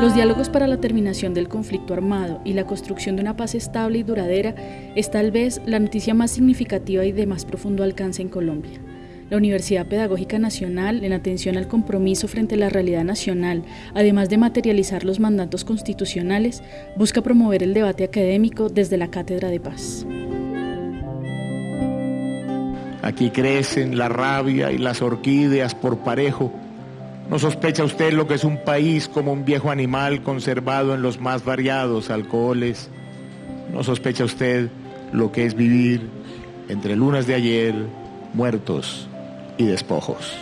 Los diálogos para la terminación del conflicto armado y la construcción de una paz estable y duradera es tal vez la noticia más significativa y de más profundo alcance en Colombia. La Universidad Pedagógica Nacional, en atención al compromiso frente a la realidad nacional, además de materializar los mandatos constitucionales, busca promover el debate académico desde la Cátedra de Paz. Aquí crecen la rabia y las orquídeas por parejo ¿No sospecha usted lo que es un país como un viejo animal conservado en los más variados alcoholes? ¿No sospecha usted lo que es vivir entre lunas de ayer, muertos y despojos?